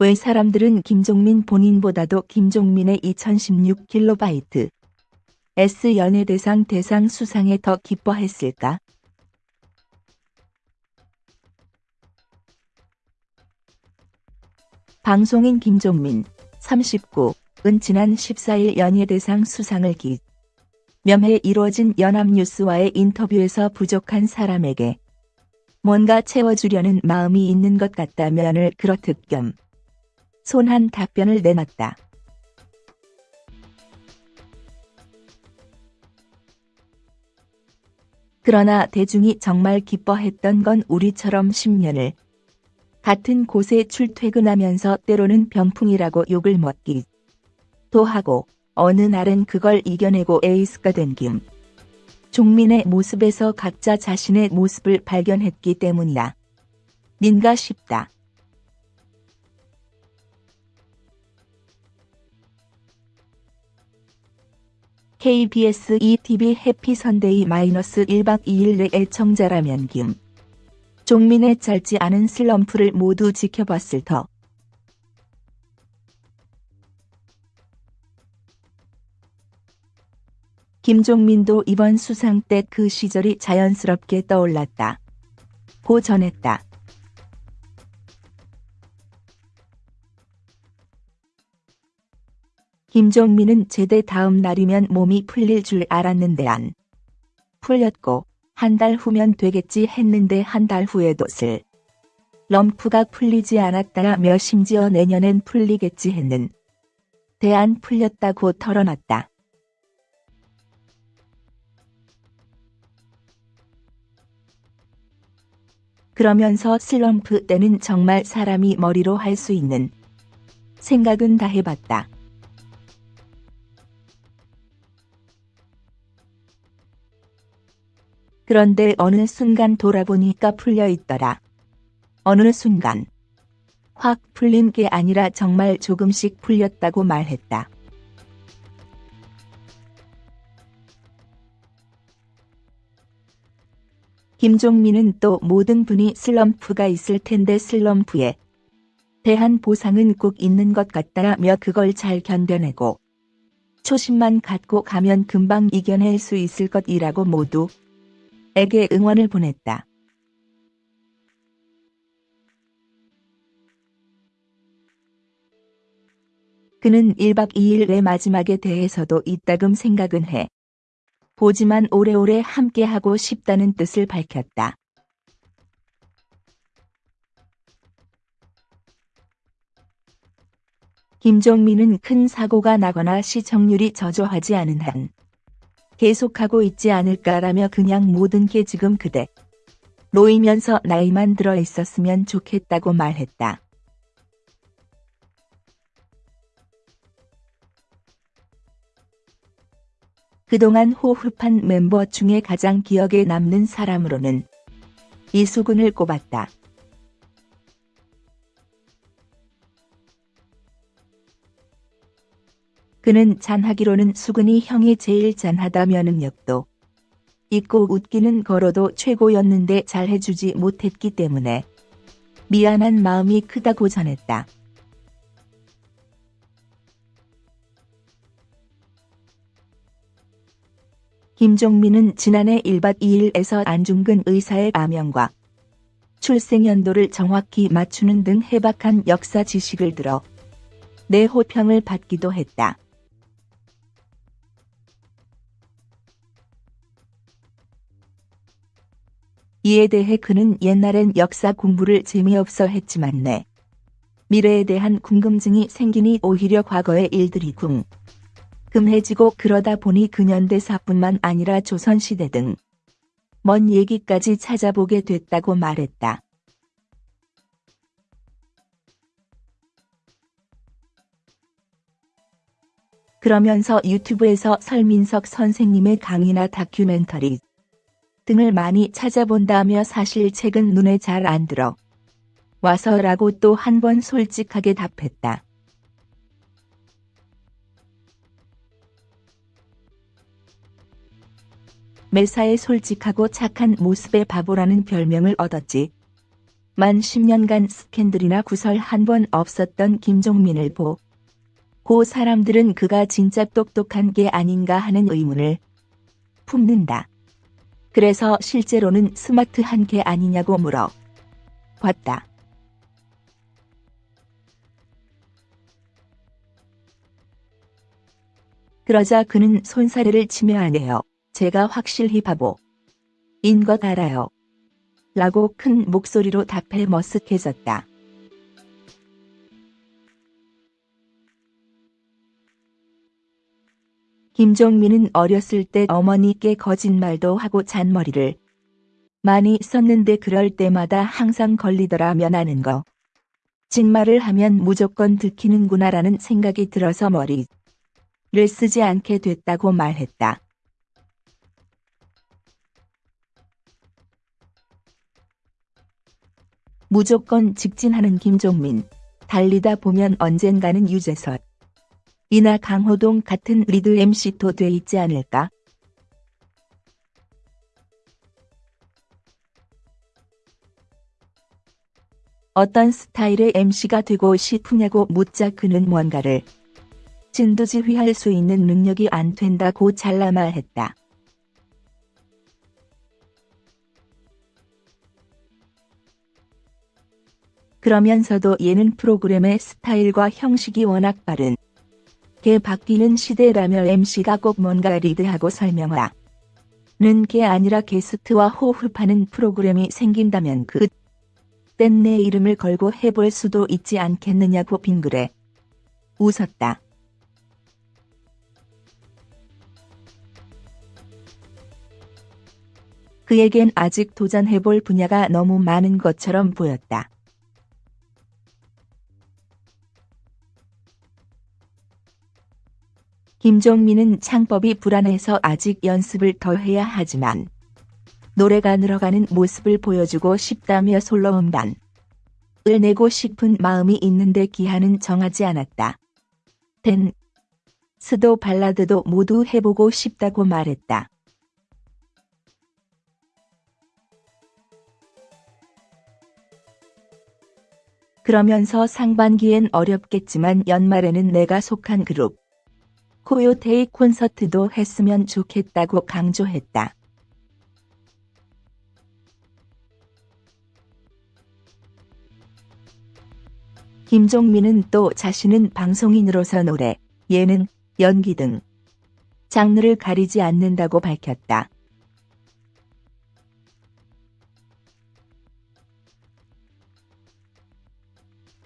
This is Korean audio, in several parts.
왜 사람들은 김종민 본인보다도 김종민의 2016kB S 연예대상 대상 수상에 더 기뻐했을까? 방송인 김종민 39은 지난 14일 연예대상 수상을 기 면해 이루어진 연합뉴스와의 인터뷰에서 부족한 사람에게 뭔가 채워주려는 마음이 있는 것 같다면을 그렇듯 겸 손한 답변을 내놨다. 그러나 대중이 정말 기뻐했던 건 우리처럼 10년을 같은 곳에 출퇴근하면서 때로는 병풍이라고 욕을 먹기도 하고 어느 날은 그걸 이겨내고 에이스가 된 김. 종민의 모습에서 각자 자신의 모습을 발견했기 때문이다. 닌가 싶다. KBS ETV 해피 선데이 마이너스 1박 2일 내 애청자라면 김. 종민의 짧지 않은 슬럼프를 모두 지켜봤을 터. 김종민도 이번 수상 때 그 시절이 자연스럽게 떠올랐다. 고 전했다. 김종민은 제대 다음 날이면 몸이 풀릴 줄 알았는데 안 풀렸고 한 달 후면 되겠지 했는데 한 달 후에도 슬 럼프가 풀리지 않았다며 심지어 내년엔 풀리겠지 했는 대안 풀렸다고 털어놨다. 그러면서 슬럼프 때는 정말 사람이 머리로 할 수 있는 생각은 다 해봤다. 그런데 어느 순간 돌아보니까 풀려 있더라. 어느 순간. 확 풀린 게 아니라 정말 조금씩 풀렸다고 말했다. 김종민은 또 모든 분이 슬럼프가 있을 텐데 슬럼프에 대한 보상은 꼭 있는 것 같다며 그걸 잘 견뎌내고 초심만 갖고 가면 금방 이겨낼 수 있을 것이라고 모두 에게 응원을 보냈다. 그는 1박 2일의 마지막에 대해서도 이따금 생각은 해. 보지만 오래오래 함께하고 싶다는 뜻을 밝혔다. 김종민은 큰 사고가 나거나 시청률이 저조하지 않은 한 계속하고 있지 않을까라며 그냥 모든 게 지금 그대 놓이면서 나이만 들어 있었으면 좋겠다고 말했다. 그동안 호흡한 멤버 중에 가장 기억에 남는 사람으로는 이수근을 꼽았다. 그는 잔하기로는 수근이 형이 제일 잔하다며 능력도 있고 웃기는 거로도 최고였는데 잘해주지 못했기 때문에 미안한 마음이 크다고 전했다. 김종민은 지난해 1박 2일에서 안중근 의사의 암명과 출생연도를 정확히 맞추는 등 해박한 역사 지식을 들어 내 호평을 받기도 했다. 이에 대해 그는 옛날엔 역사 공부를 재미없어 했지만 내 미래에 대한 궁금증이 생기니 오히려 과거의 일들이 궁 금해지고 그러다 보니 근현대사뿐만 아니라 조선시대 등 먼 얘기까지 찾아보게 됐다고 말했다. 그러면서 유튜브에서 설민석 선생님의 강의나 다큐멘터리 등을 많이 찾아본다며 사실 책은 눈에 잘 안 들어 와서라고 또 한 번 솔직하게 답했다. 매사에 솔직하고 착한 모습의 바보라는 별명을 얻었지. 만 10년간 스캔들이나 구설 한 번 없었던 김종민을 보. 고 사람들은 그가 진짜 똑똑한 게 아닌가 하는 의문을 품는다. 그래서 실제로는 스마트한 게 아니냐고 물어 봤다. 그러자 그는 손사래를 치며 하네요. 제가 확실히 바보. 인 것 알아요. 라고 큰 목소리로 답해 머쓱해졌다. 김종민은 어렸을 때 어머니께 거짓말도 하고 잔머리를 많이 썼는데 그럴 때마다 항상 걸리더라면 하는 거. 진말을 하면 무조건 들키는구나라는 생각이 들어서 머리를 쓰지 않게 됐다고 말했다. 무조건 직진하는 김종민. 달리다 보면 언젠가는 유재석. 이나 강호동 같은 리드 MC도 돼 있지 않을까? 어떤 스타일의 MC가 되고 싶으냐고 묻자 그는 뭔가를 진두지휘할 수 있는 능력이 안 된다고 잘라 말했다. 그러면서도 얘는 프로그램의 스타일과 형식이 워낙 빠른 게 바뀌는 시대라며 MC가 꼭 뭔가 리드하고 설명하 는 게 아니라 게스트와 호흡하는 프로그램이 생긴다면 그 땐 내 이름을 걸고 해볼 수도 있지 않겠느냐고 빙그레 웃었다. 그에겐 아직 도전해볼 분야가 너무 많은 것처럼 보였다. 김종민은 창법이 불안해서 아직 연습을 더 해야 하지만 노래가 늘어가는 모습을 보여주고 싶다며 솔로 음반을 내고 싶은 마음이 있는데 기한은 정하지 않았다. 댄, 스도 발라드도 모두 해보고 싶다고 말했다. 그러면서 상반기엔 어렵겠지만 연말에는 내가 속한 그룹 코요테이 콘서트도 했으면 좋겠다고 강조했다. 김종민은 또 자신은 방송인으로서 노래, 예능, 연기 등 장르를 가리지 않는다고 밝혔다.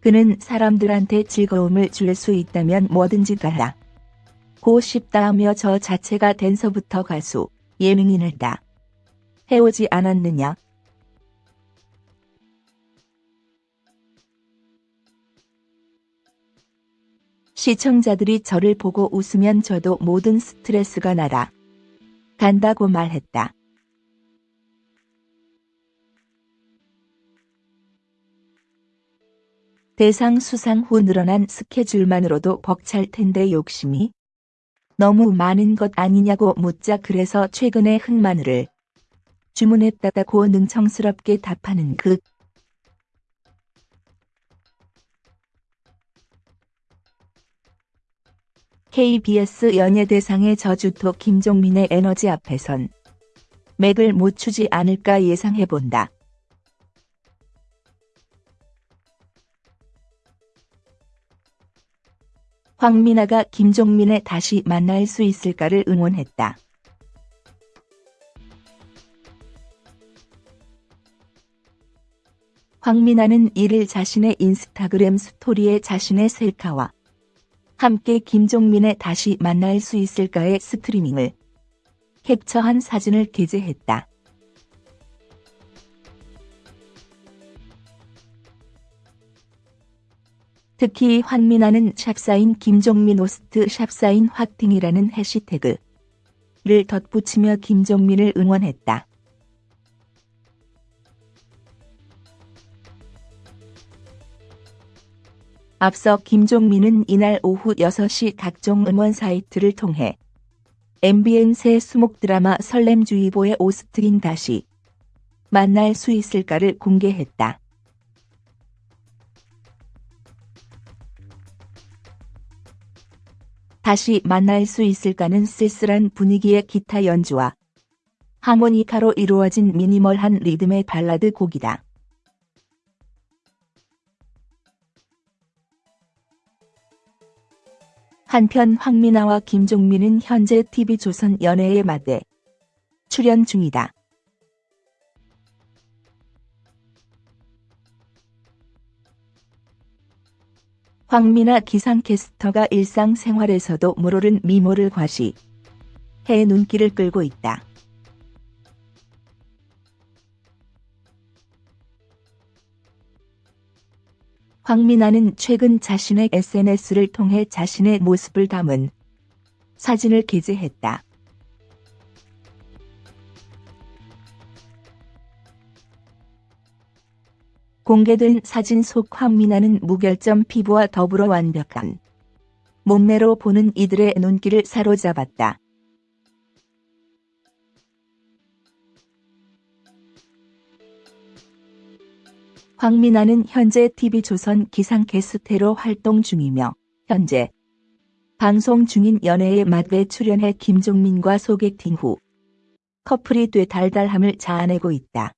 그는 사람들한테 즐거움을 줄 수 있다면 뭐든지 달라. 고 싶다하며 저 자체가 댄서부터 가수, 예능인을 다 해오지 않았느냐. 시청자들이 저를 보고 웃으면 저도 모든 스트레스가 날아 간다고 말했다. 대상 수상 후 늘어난 스케줄만으로도 벅찰 텐데 욕심이 너무 많은 것 아니냐고 묻자 그래서 최근에 흑마늘을 주문했다고 능청스럽게 답하는 그 KBS 연예대상의 저주토 김종민의 에너지 앞에선 맥을 못 추지 않을까 예상해본다. 황미나가 김종민에 다시 만날 수 있을까를 응원했다. 황미나는 이를 자신의 인스타그램 스토리에 자신의 셀카와 함께 김종민에 다시 만날 수 있을까의 스트리밍을 캡처한 사진을 게재했다. 특히 황민아는 샵사인 김종민 오스트 샵사인 화팅이라는 해시태그를 덧붙이며 김종민을 응원했다. 앞서 김종민은 이날 오후 6시 각종 응원 사이트를 통해 MBN 새 수목 드라마 설렘주의보의 오스트인 다시 만날 수 있을까를 공개했다. 다시 만날 수 있을까는 쓸쓸한 분위기의 기타 연주와 하모니카로 이루어진 미니멀한 리듬의 발라드 곡이다. 한편 황미나와 김종민은 현재 TV조선 연애의 맛에 출연 중이다. 황미나 기상캐스터가 일상생활에서도 물오른 미모를 과시 해 눈길을 끌고 있다. 황미나는 최근 자신의 SNS를 통해 자신의 모습을 담은 사진을 게재했다. 공개된 사진 속 황미나는 무결점 피부와 더불어 완벽한 몸매로 보는 이들의 눈길을 사로잡았다. 황미나는 현재 TV조선 기상캐스터로 활동 중이며 현재 방송 중인 연애의 맛에 출연해 김종민과 소개팅 후 커플이 돼 달달함을 자아내고 있다.